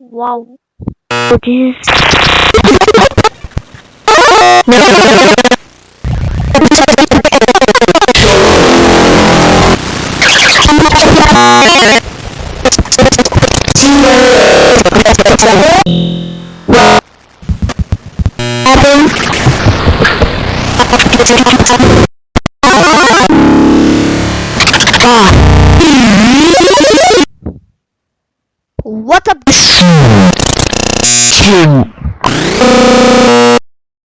Wow. What is What up?